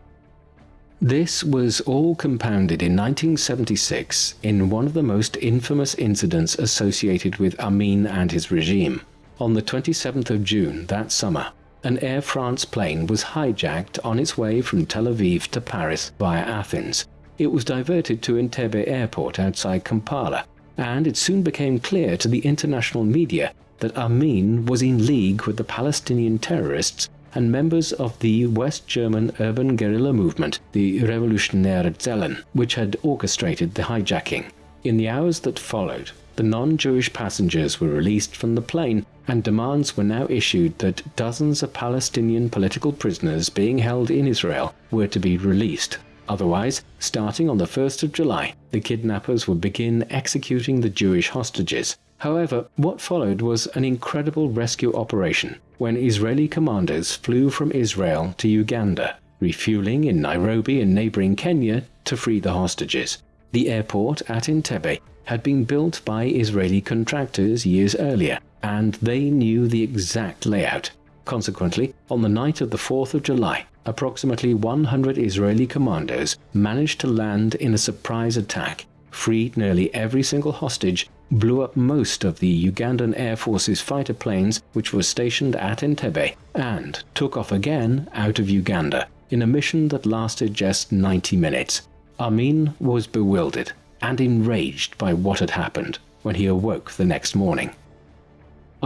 This was all compounded in 1976 in one of the most infamous incidents associated with Amin and his regime. On the 27th of June that summer, an Air France plane was hijacked on its way from Tel Aviv to Paris via Athens. It was diverted to Entebbe airport outside Kampala, and it soon became clear to the international media that Amin was in league with the Palestinian terrorists and members of the West German urban guerrilla movement, the Revolutionäre Zellen, which had orchestrated the hijacking. In the hours that followed, the non-Jewish passengers were released from the plane and demands were now issued that dozens of Palestinian political prisoners being held in Israel were to be released. Otherwise, starting on the 1st of July, the kidnappers would begin executing the Jewish hostages. However, what followed was an incredible rescue operation when Israeli commanders flew from Israel to Uganda, refueling in Nairobi and neighboring Kenya to free the hostages. The airport at Entebbe had been built by Israeli contractors years earlier, and they knew the exact layout. Consequently, on the night of the 4th of July, approximately 100 Israeli commandos managed to land in a surprise attack, freed nearly every single hostage blew up most of the Ugandan Air Force's fighter planes which were stationed at Entebbe and took off again out of Uganda in a mission that lasted just 90 minutes. Amin was bewildered and enraged by what had happened when he awoke the next morning.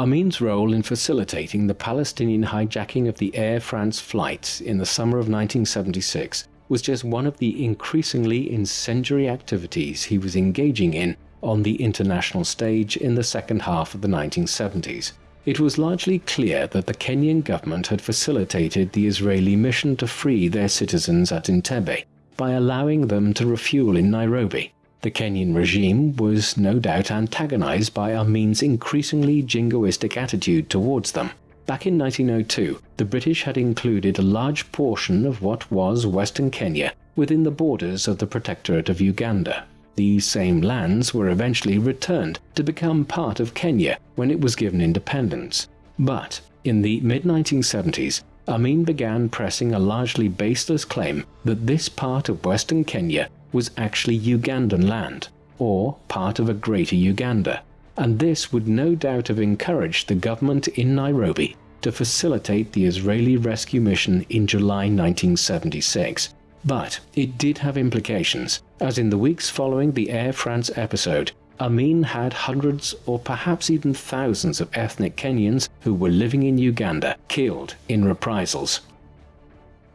Amin's role in facilitating the Palestinian hijacking of the Air France flight in the summer of 1976 was just one of the increasingly incendiary activities he was engaging in on the international stage in the second half of the 1970s. It was largely clear that the Kenyan government had facilitated the Israeli mission to free their citizens at Entebbe by allowing them to refuel in Nairobi. The Kenyan regime was no doubt antagonized by Amin's increasingly jingoistic attitude towards them. Back in 1902, the British had included a large portion of what was Western Kenya within the borders of the Protectorate of Uganda. These same lands were eventually returned to become part of Kenya when it was given independence. But in the mid-1970s, Amin began pressing a largely baseless claim that this part of western Kenya was actually Ugandan land, or part of a greater Uganda, and this would no doubt have encouraged the government in Nairobi to facilitate the Israeli rescue mission in July 1976. But it did have implications, as in the weeks following the Air France episode, Amin had hundreds or perhaps even thousands of ethnic Kenyans who were living in Uganda killed in reprisals.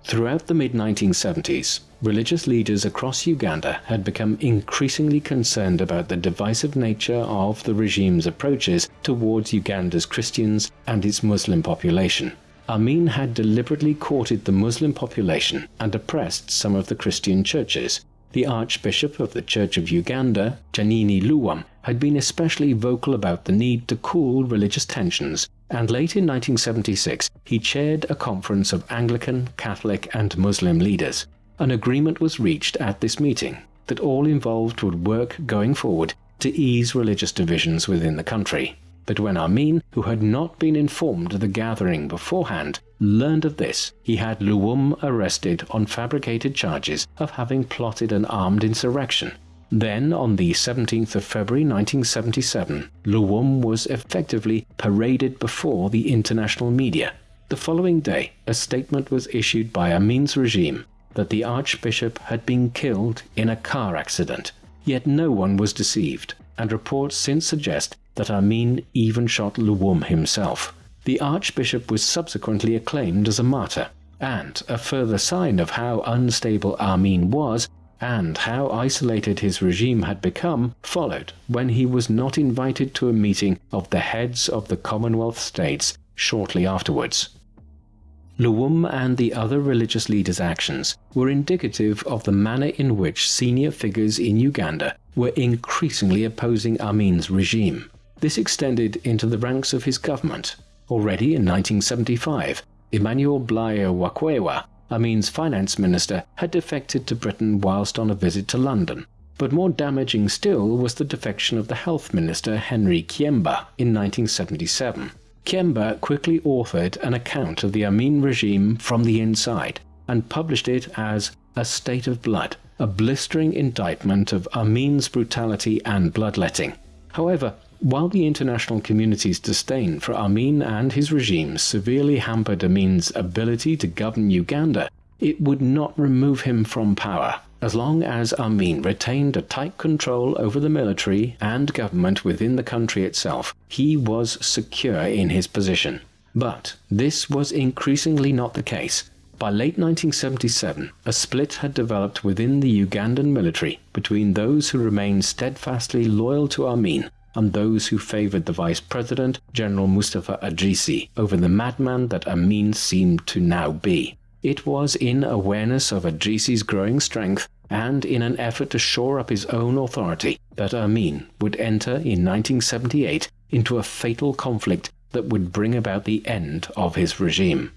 Throughout the mid-1970s, religious leaders across Uganda had become increasingly concerned about the divisive nature of the regime's approaches towards Uganda's Christians and its Muslim population. Amin had deliberately courted the Muslim population and oppressed some of the Christian churches. The Archbishop of the Church of Uganda, Janani Luwum, had been especially vocal about the need to cool religious tensions, and late in 1976 he chaired a conference of Anglican, Catholic and Muslim leaders. An agreement was reached at this meeting that all involved would work going forward to ease religious divisions within the country. But when Amin, who had not been informed of the gathering beforehand, learned of this, he had Luwum arrested on fabricated charges of having plotted an armed insurrection. Then, on the 17th of February 1977, Luwum was effectively paraded before the international media. The following day, a statement was issued by Amin's regime that the Archbishop had been killed in a car accident. Yet no one was deceived, and reports since suggest that Amin even shot Luwum himself. The Archbishop was subsequently acclaimed as a martyr, and a further sign of how unstable Amin was and how isolated his regime had become followed when he was not invited to a meeting of the heads of the Commonwealth states shortly afterwards. Luwum and the other religious leaders' actions were indicative of the manner in which senior figures in Uganda were increasingly opposing Amin's regime. This extended into the ranks of his government. Already in 1975, Emmanuel Blayo Wakhweya, Amin's finance minister, had defected to Britain whilst on a visit to London. But more damaging still was the defection of the health minister Henry Kyemba in 1977. Kyemba quickly authored an account of the Amin regime from the inside and published it as A State of Blood, a blistering indictment of Amin's brutality and bloodletting. However, while the international community's disdain for Amin and his regime severely hampered Amin's ability to govern Uganda, it would not remove him from power as long as Amin retained a tight control over the military and government within the country itself, he was secure in his position. But this was increasingly not the case. By late 1977, a split had developed within the Ugandan military between those who remained steadfastly loyal to Amin and those who favoured the Vice President, General Mustafa Adrisi, over the madman that Amin seemed to now be. It was in awareness of Adrisi's growing strength and in an effort to shore up his own authority that Amin would enter in 1978 into a fatal conflict that would bring about the end of his regime.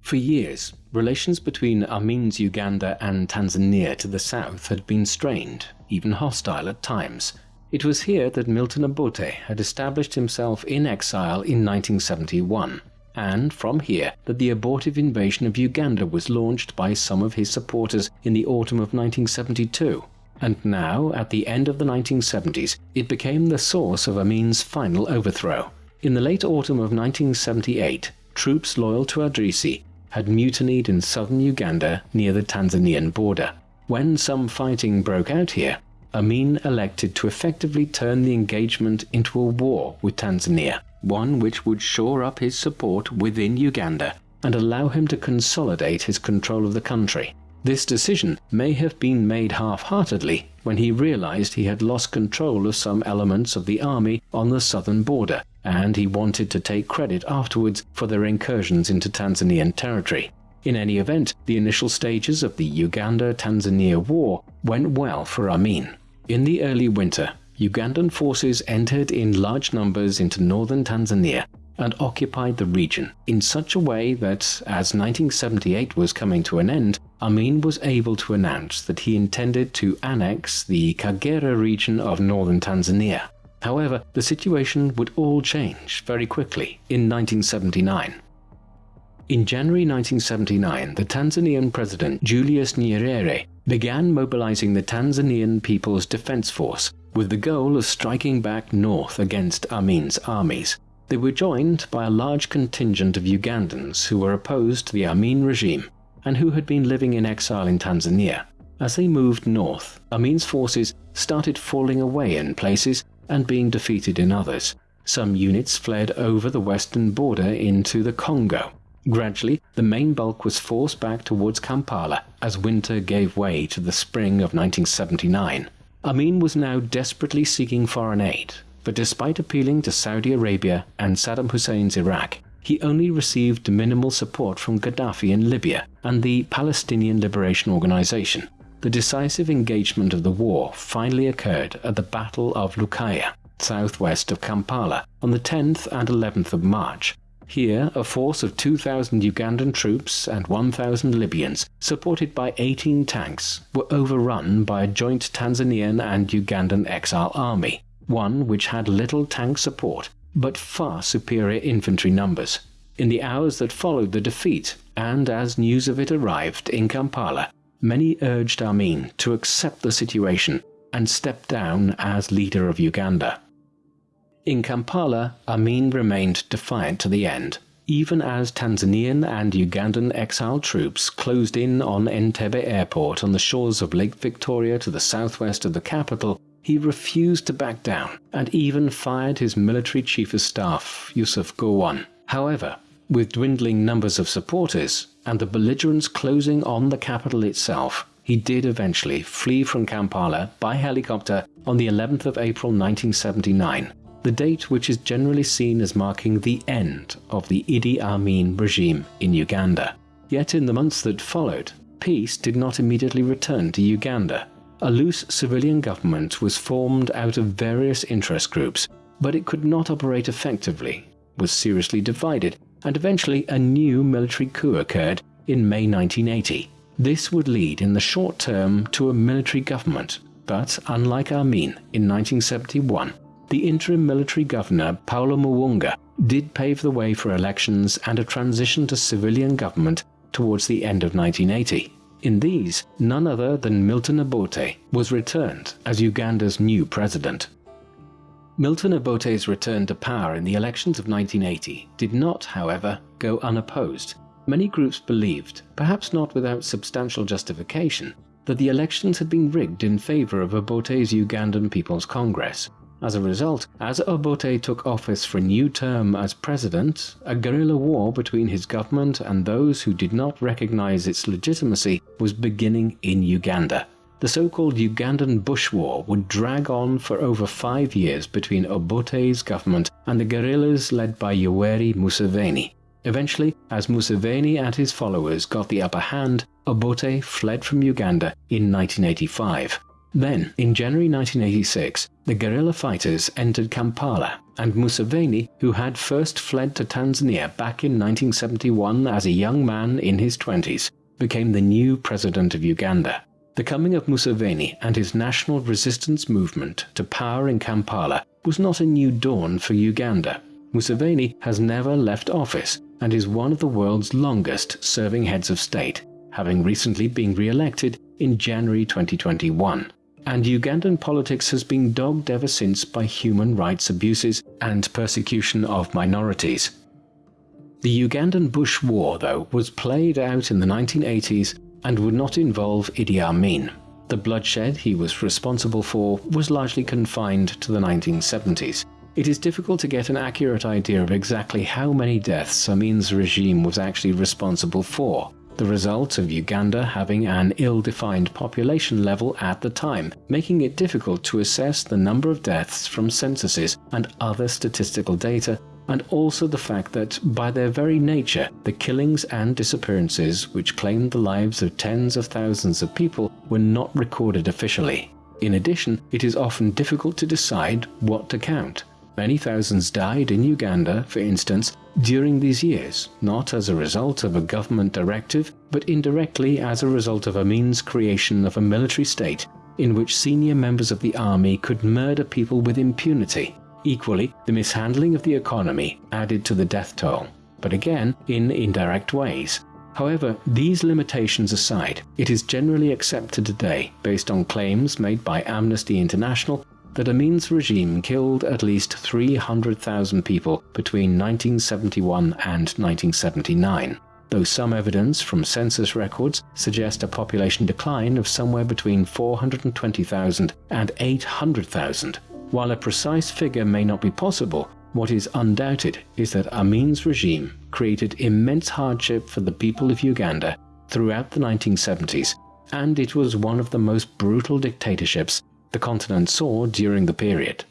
For years, relations between Amin's Uganda and Tanzania to the south had been strained, even hostile at times, it was here that Milton Obote had established himself in exile in 1971, and from here that the abortive invasion of Uganda was launched by some of his supporters in the autumn of 1972. And now, at the end of the 1970s, it became the source of Amin's final overthrow. In the late autumn of 1978, troops loyal to Adrisi had mutinied in southern Uganda near the Tanzanian border. When some fighting broke out here, Amin elected to effectively turn the engagement into a war with Tanzania, one which would shore up his support within Uganda and allow him to consolidate his control of the country. This decision may have been made half-heartedly when he realized he had lost control of some elements of the army on the southern border, and he wanted to take credit afterwards for their incursions into Tanzanian territory. In any event, the initial stages of the Uganda-Tanzania war went well for Amin. In the early winter, Ugandan forces entered in large numbers into northern Tanzania and occupied the region in such a way that, as 1978 was coming to an end, Amin was able to announce that he intended to annex the Kagera region of northern Tanzania. However, the situation would all change very quickly in 1979. In January 1979, the Tanzanian President Julius Nyerere began mobilizing the Tanzanian People's Defense Force with the goal of striking back north against Amin's armies. They were joined by a large contingent of Ugandans who were opposed to the Amin regime and who had been living in exile in Tanzania. As they moved north, Amin's forces started falling away in places and being defeated in others. Some units fled over the western border into the Congo, Gradually, the main bulk was forced back towards Kampala as winter gave way to the spring of 1979. Amin was now desperately seeking foreign aid, but despite appealing to Saudi Arabia and Saddam Hussein's Iraq, he only received minimal support from Gaddafi in Libya and the Palestinian Liberation Organization. The decisive engagement of the war finally occurred at the Battle of Lukaya, southwest of Kampala, on the 10th and 11th of March, here, a force of 2,000 Ugandan troops and 1,000 Libyans, supported by 18 tanks, were overrun by a joint Tanzanian and Ugandan exile army, one which had little tank support but far superior infantry numbers. In the hours that followed the defeat, and as news of it arrived in Kampala, many urged Amin to accept the situation and step down as leader of Uganda. In Kampala, Amin remained defiant to the end, even as Tanzanian and Ugandan exile troops closed in on Entebbe airport on the shores of Lake Victoria to the southwest of the capital, he refused to back down and even fired his military chief of staff, Yusuf Gowon. However, with dwindling numbers of supporters and the belligerents closing on the capital itself, he did eventually flee from Kampala by helicopter on the 11th of April 1979, the date which is generally seen as marking the end of the Idi Amin regime in Uganda. Yet in the months that followed, peace did not immediately return to Uganda. A loose civilian government was formed out of various interest groups, but it could not operate effectively, was seriously divided, and eventually a new military coup occurred in May 1980. This would lead in the short term to a military government, but unlike Amin in 1971, the interim military governor Paulo Muwanga did pave the way for elections and a transition to civilian government towards the end of 1980. In these, none other than Milton Obote was returned as Uganda's new president. Milton Obote's return to power in the elections of 1980 did not, however, go unopposed. Many groups believed, perhaps not without substantial justification, that the elections had been rigged in favour of Obote's Ugandan People's Congress, as a result, as Obote took office for a new term as president, a guerrilla war between his government and those who did not recognize its legitimacy was beginning in Uganda. The so-called Ugandan Bush War would drag on for over five years between Obote's government and the guerrillas led by Yoweri Museveni. Eventually, as Museveni and his followers got the upper hand, Obote fled from Uganda in 1985. Then, in January 1986, the guerrilla fighters entered Kampala, and Museveni, who had first fled to Tanzania back in 1971 as a young man in his 20s, became the new president of Uganda. The coming of Museveni and his national resistance movement to power in Kampala was not a new dawn for Uganda. Museveni has never left office and is one of the world's longest serving heads of state, having recently been re-elected in January 2021 and Ugandan politics has been dogged ever since by human rights abuses and persecution of minorities. The Ugandan Bush War, though, was played out in the 1980s and would not involve Idi Amin. The bloodshed he was responsible for was largely confined to the 1970s. It is difficult to get an accurate idea of exactly how many deaths Amin's regime was actually responsible for, the result of Uganda having an ill-defined population level at the time, making it difficult to assess the number of deaths from censuses and other statistical data, and also the fact that, by their very nature, the killings and disappearances which claimed the lives of tens of thousands of people were not recorded officially. In addition, it is often difficult to decide what to count. Many thousands died in Uganda, for instance, during these years, not as a result of a government directive, but indirectly as a result of Amin's creation of a military state in which senior members of the army could murder people with impunity. Equally, the mishandling of the economy added to the death toll, but again in indirect ways. However, these limitations aside, it is generally accepted today, based on claims made by Amnesty International that Amin's regime killed at least 300,000 people between 1971 and 1979, though some evidence from census records suggest a population decline of somewhere between 420,000 and 800,000. While a precise figure may not be possible, what is undoubted is that Amin's regime created immense hardship for the people of Uganda throughout the 1970s, and it was one of the most brutal dictatorships the continent saw during the period.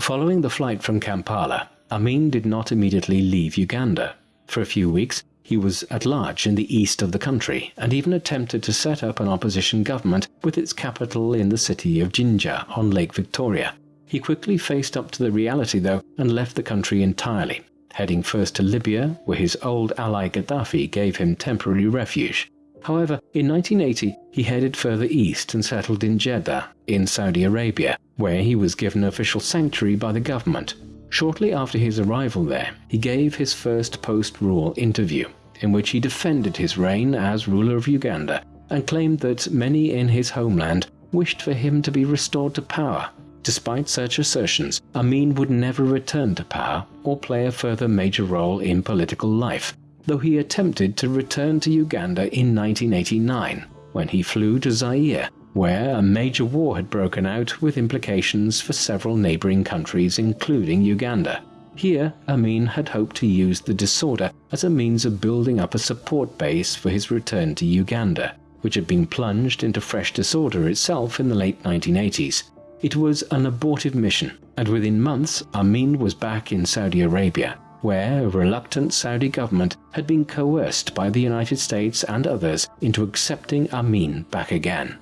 Following the flight from Kampala, Amin did not immediately leave Uganda. For a few weeks, he was at large in the east of the country and even attempted to set up an opposition government with its capital in the city of Jinja on Lake Victoria. He quickly faced up to the reality though and left the country entirely, heading first to Libya where his old ally Gaddafi gave him temporary refuge. However, in 1980 he headed further east and settled in Jeddah, in Saudi Arabia, where he was given official sanctuary by the government. Shortly after his arrival there, he gave his first post-rule interview, in which he defended his reign as ruler of Uganda and claimed that many in his homeland wished for him to be restored to power. Despite such assertions, Amin would never return to power or play a further major role in political life, though he attempted to return to Uganda in 1989 when he flew to Zaire, where a major war had broken out with implications for several neighbouring countries including Uganda. Here, Amin had hoped to use the disorder as a means of building up a support base for his return to Uganda, which had been plunged into fresh disorder itself in the late 1980s. It was an abortive mission, and within months Amin was back in Saudi Arabia, where a reluctant Saudi government had been coerced by the United States and others into accepting Amin back again.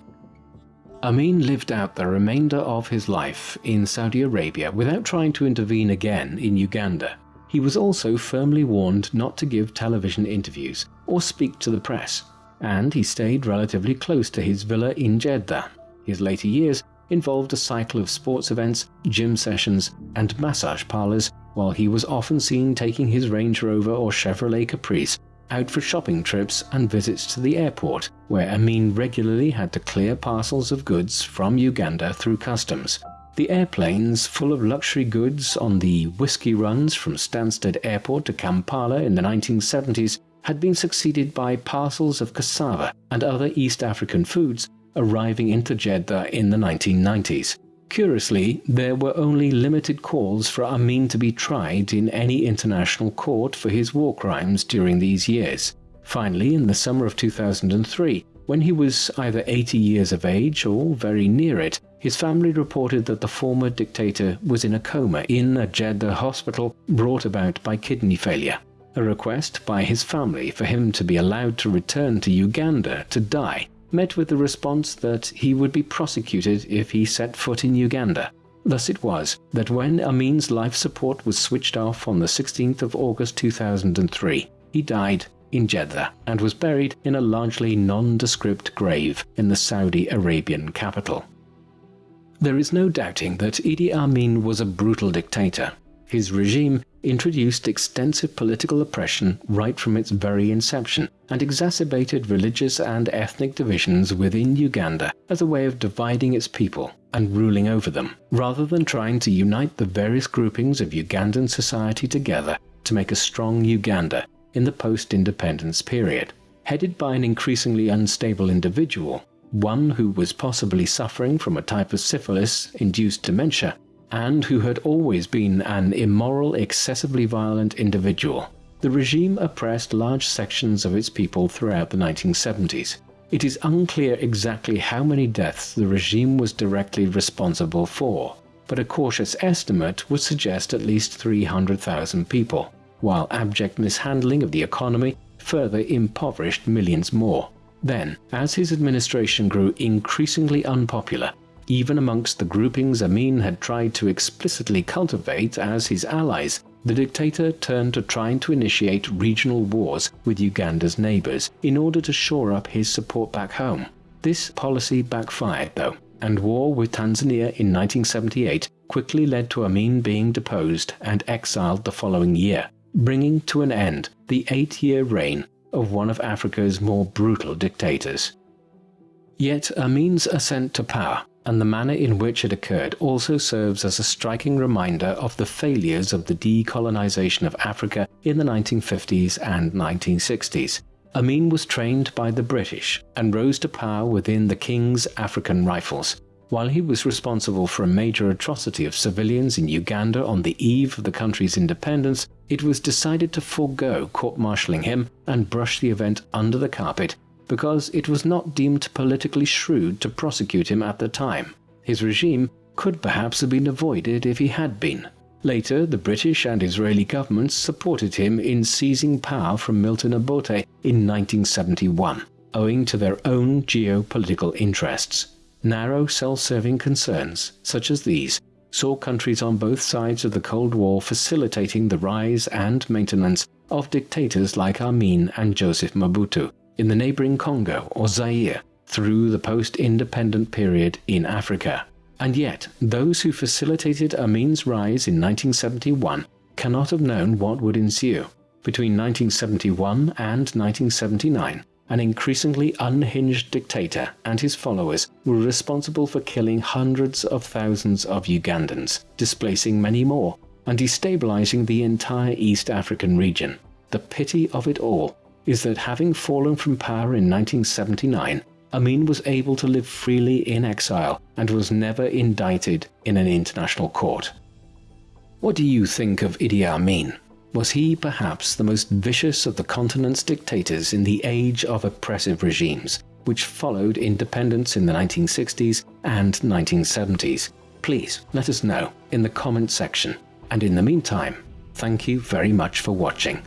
Amin lived out the remainder of his life in Saudi Arabia without trying to intervene again in Uganda. He was also firmly warned not to give television interviews or speak to the press, and he stayed relatively close to his villa in Jeddah. His later years involved a cycle of sports events, gym sessions, and massage parlors, while he was often seen taking his Range Rover or Chevrolet Caprice out for shopping trips and visits to the airport, where Amin regularly had to clear parcels of goods from Uganda through customs. The airplanes full of luxury goods on the whiskey runs from Stansted Airport to Kampala in the 1970s had been succeeded by parcels of cassava and other East African foods arriving into Jeddah in the 1990s. Curiously, there were only limited calls for Amin to be tried in any international court for his war crimes during these years. Finally, in the summer of 2003, when he was either 80 years of age or very near it, his family reported that the former dictator was in a coma in a Jeddah hospital brought about by kidney failure. A request by his family for him to be allowed to return to Uganda to die met with the response that he would be prosecuted if he set foot in Uganda. Thus it was that when Amin's life support was switched off on the 16th of August 2003, he died in Jeddah and was buried in a largely nondescript grave in the Saudi Arabian capital. There is no doubting that Idi Amin was a brutal dictator. His regime introduced extensive political oppression right from its very inception and exacerbated religious and ethnic divisions within Uganda as a way of dividing its people and ruling over them, rather than trying to unite the various groupings of Ugandan society together to make a strong Uganda in the post-independence period. Headed by an increasingly unstable individual, one who was possibly suffering from a type of syphilis-induced dementia, and who had always been an immoral, excessively violent individual. The regime oppressed large sections of its people throughout the 1970s. It is unclear exactly how many deaths the regime was directly responsible for, but a cautious estimate would suggest at least 300,000 people, while abject mishandling of the economy further impoverished millions more. Then, as his administration grew increasingly unpopular, even amongst the groupings Amin had tried to explicitly cultivate as his allies, the dictator turned to trying to initiate regional wars with Uganda's neighbours in order to shore up his support back home. This policy backfired though, and war with Tanzania in 1978 quickly led to Amin being deposed and exiled the following year, bringing to an end the eight-year reign of one of Africa's more brutal dictators. Yet Amin's ascent to power and the manner in which it occurred also serves as a striking reminder of the failures of the decolonization of Africa in the 1950s and 1960s. Amin was trained by the British and rose to power within the King's African Rifles. While he was responsible for a major atrocity of civilians in Uganda on the eve of the country's independence, it was decided to forego court-martialing him and brush the event under the carpet because it was not deemed politically shrewd to prosecute him at the time. His regime could perhaps have been avoided if he had been. Later, the British and Israeli governments supported him in seizing power from Milton Obote in 1971, owing to their own geopolitical interests. Narrow, self-serving concerns, such as these, saw countries on both sides of the Cold War facilitating the rise and maintenance of dictators like Amin and Joseph Mobutu, in the neighboring Congo or Zaire through the post-independent period in Africa. And yet, those who facilitated Amin's rise in 1971 cannot have known what would ensue. Between 1971 and 1979, an increasingly unhinged dictator and his followers were responsible for killing hundreds of thousands of Ugandans, displacing many more, and destabilizing the entire East African region. The pity of it all is that having fallen from power in 1979, Amin was able to live freely in exile and was never indicted in an international court. What do you think of Idi Amin? Was he perhaps the most vicious of the continent's dictators in the age of oppressive regimes, which followed independence in the 1960s and 1970s? Please let us know in the comment section. And in the meantime, thank you very much for watching.